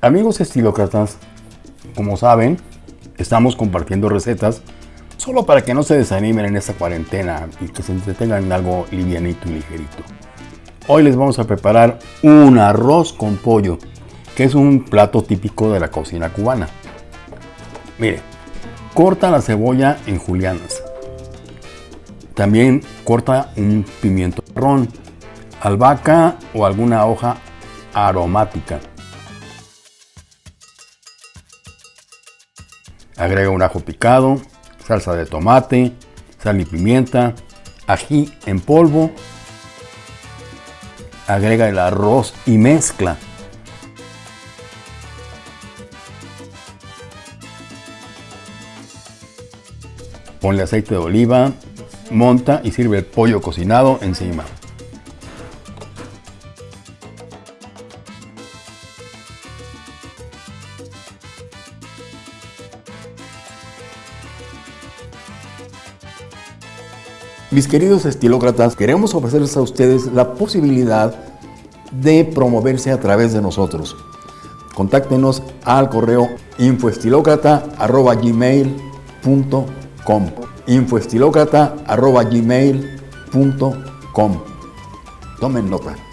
Amigos estilócratas, como saben, estamos compartiendo recetas solo para que no se desanimen en esta cuarentena y que se entretengan en algo livianito y ligerito. Hoy les vamos a preparar un arroz con pollo, que es un plato típico de la cocina cubana. Mire, corta la cebolla en julianas. También corta un pimiento marrón, albahaca o alguna hoja aromática. Agrega un ajo picado, salsa de tomate, sal y pimienta, ají en polvo. Agrega el arroz y mezcla. Ponle aceite de oliva, monta y sirve el pollo cocinado encima. Mis queridos estilócratas, queremos ofrecerles a ustedes la posibilidad de promoverse a través de nosotros. Contáctenos al correo infoestilocrata.gmail.com infoestilocrata.gmail.com Tomen nota.